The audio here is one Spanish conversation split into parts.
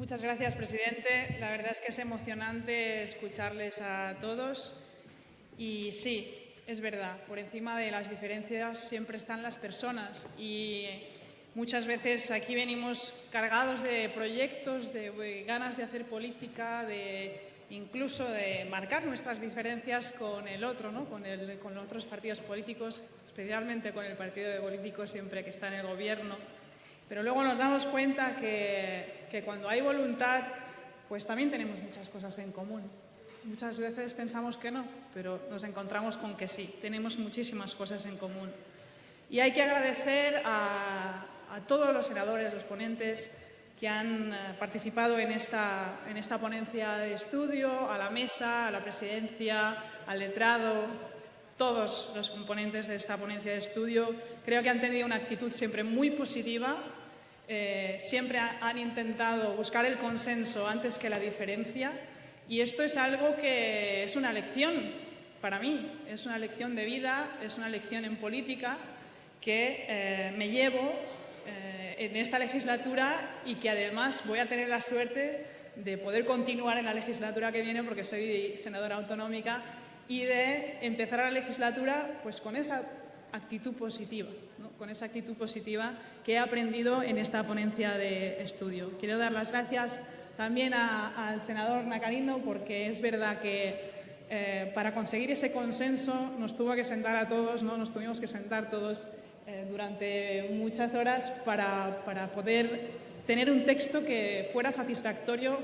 Muchas gracias, presidente. La verdad es que es emocionante escucharles a todos. Y sí, es verdad, por encima de las diferencias siempre están las personas y muchas veces aquí venimos cargados de proyectos, de ganas de hacer política, de incluso de marcar nuestras diferencias con el otro, ¿no? con, otros partidos políticos, especialmente con el partido de políticos siempre que está en el gobierno. Pero luego nos damos cuenta que, que cuando hay voluntad, pues también tenemos muchas cosas en común. Muchas veces pensamos que no, pero nos encontramos con que sí, tenemos muchísimas cosas en común. Y hay que agradecer a, a todos los senadores, los ponentes, que han eh, participado en esta, en esta ponencia de estudio, a la mesa, a la presidencia, al letrado, todos los componentes de esta ponencia de estudio. Creo que han tenido una actitud siempre muy positiva, eh, siempre han intentado buscar el consenso antes que la diferencia y esto es algo que es una lección para mí, es una lección de vida, es una lección en política que eh, me llevo en esta legislatura y que además voy a tener la suerte de poder continuar en la legislatura que viene porque soy senadora autonómica y de empezar la legislatura pues con esa actitud positiva, con esa actitud positiva que he aprendido en esta ponencia de estudio. Quiero dar las gracias también al senador Nacarino porque es verdad que eh, para conseguir ese consenso nos tuvo que sentar a todos, ¿no? nos tuvimos que sentar todos eh, durante muchas horas para, para, poder tener un texto que fuera satisfactorio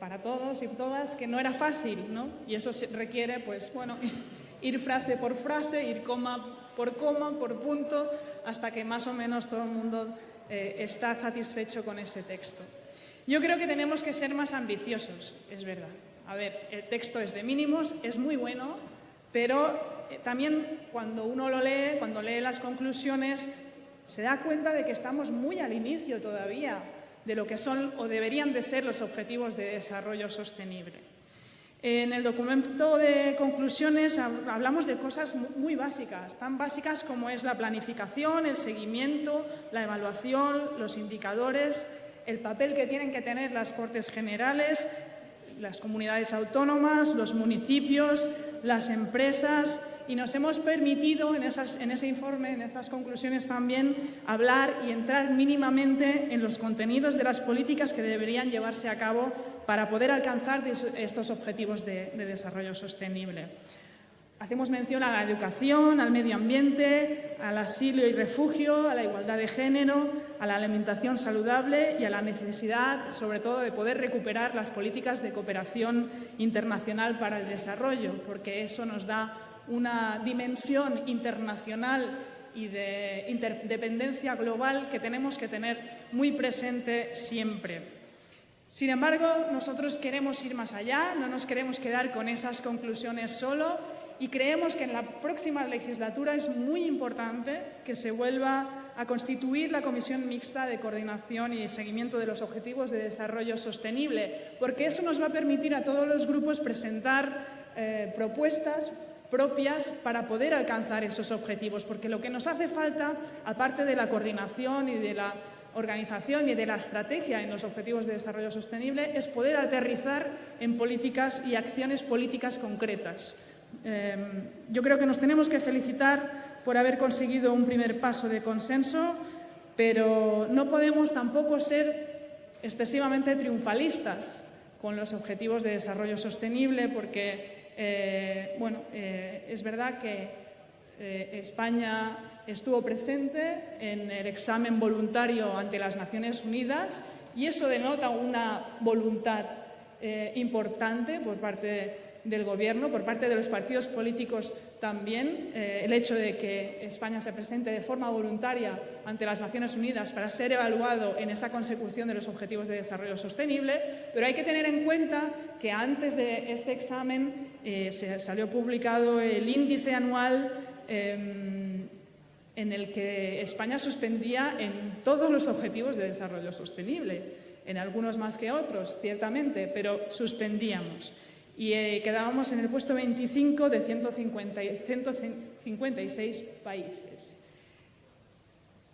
para todos y todas, que no era fácil, ¿no? Y eso requiere, pues, bueno, ir frase por frase, ir coma por coma, por punto, hasta que más o menos todo el mundo eh, está satisfecho con ese texto. Yo creo que tenemos que ser más ambiciosos, es verdad. A ver, el texto es de mínimos, es muy bueno, pero eh, también cuando uno lo lee, cuando lee las conclusiones, se da cuenta de que estamos muy al inicio todavía de lo que son o deberían de ser los objetivos de desarrollo sostenible. En el documento de conclusiones hablamos de cosas muy básicas, tan básicas como es la planificación, el seguimiento, la evaluación, los indicadores, el papel que tienen que tener las Cortes Generales, las comunidades autónomas, los municipios, las empresas, y nos hemos permitido en, ese informe, en esas conclusiones también, hablar y entrar mínimamente en los contenidos de las políticas que deberían llevarse a cabo para poder alcanzar estos objetivos de, desarrollo sostenible. Hacemos mención a la educación, al medio ambiente, al asilo y refugio, a la igualdad de género, a la alimentación saludable y a la necesidad, sobre todo, de poder recuperar las políticas de cooperación internacional para el desarrollo, porque eso nos da una dimensión internacional y de interdependencia global que tenemos que tener muy presente siempre. Sin embargo, nosotros queremos ir más allá, no nos queremos quedar con esas conclusiones solo y creemos que en la próxima legislatura es muy importante que se vuelva a constituir la Comisión Mixta de Coordinación y Seguimiento de los Objetivos de Desarrollo Sostenible, porque eso nos va a permitir a todos los grupos presentar eh, propuestas propias para poder alcanzar esos objetivos, porque lo que nos hace falta, aparte de la coordinación y de la organización y de la estrategia en los objetivos de desarrollo sostenible, es poder aterrizar en políticas y acciones políticas concretas. Em, yo creo que nos tenemos que felicitar por haber conseguido un primer paso de consenso, pero no podemos tampoco ser excesivamente triunfalistas con los objetivos de desarrollo sostenible, porque eh, bueno, eh, es verdad que eh, España estuvo presente en el examen voluntario ante las Naciones Unidas y eso denota una voluntad importante por parte del Gobierno, por parte de los partidos políticos también, eh, el hecho de que España se presente de forma voluntaria ante las Naciones Unidas para ser evaluado en esa consecución de los Objetivos de Desarrollo Sostenible, pero hay que tener en cuenta que antes de este examen eh, se salió publicado el índice anual em, en el que España suspendía en todos los Objetivos de Desarrollo Sostenible, en algunos más que otros, ciertamente, pero suspendíamos y eh, quedábamos en el puesto 25 de 150, 156 países.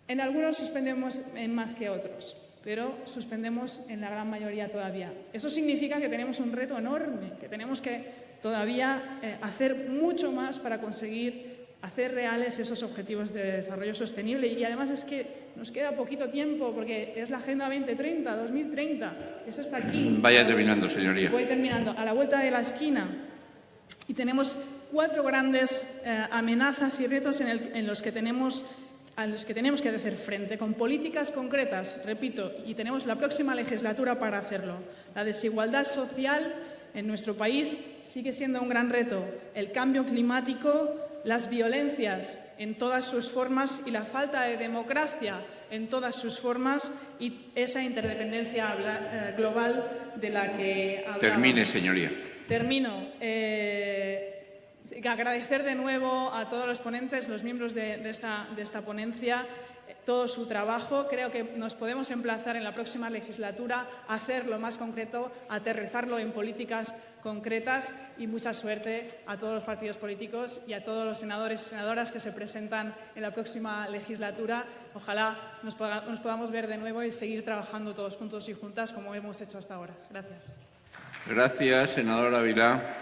En algunos suspendemos en más que otros. pero suspendemos en la gran mayoría todavía. Eso significa que tenemos un reto enorme, que tenemos que todavía eh, hacer mucho más para conseguir hacer reales esos objetivos de desarrollo sostenible. Y además es que nos queda poquito tiempo porque es la Agenda 2030, 2030. Eso está aquí. Vaya terminando, señoría. Voy terminando. A la vuelta de la esquina. Y tenemos cuatro grandes eh, amenazas y retos en, el- en los que tenemos a los que tenemos que hacer frente con políticas concretas, repito, y tenemos la próxima legislatura para hacerlo. La desigualdad social en nuestro país sigue siendo un gran reto. El cambio climático, las violencias en todas sus formas y la falta de democracia en todas sus formas y esa interdependencia eh, global de la que hablábamos. Termine, señoría. Termino. Eh, agradecer de nuevo a todos los ponentes, los miembros de, esta, ponencia, todo su trabajo. Creo que nos podemos emplazar en la próxima legislatura a hacerlo más concreto, aterrizarlo en políticas concretas y mucha suerte a todos los partidos políticos y a todos los senadores y senadoras que se presentan en la próxima legislatura. Ojalá nos, nos podamos ver de nuevo y seguir trabajando todos juntos y juntas como hemos hecho hasta ahora. Gracias. Gracias, senadora Vilá.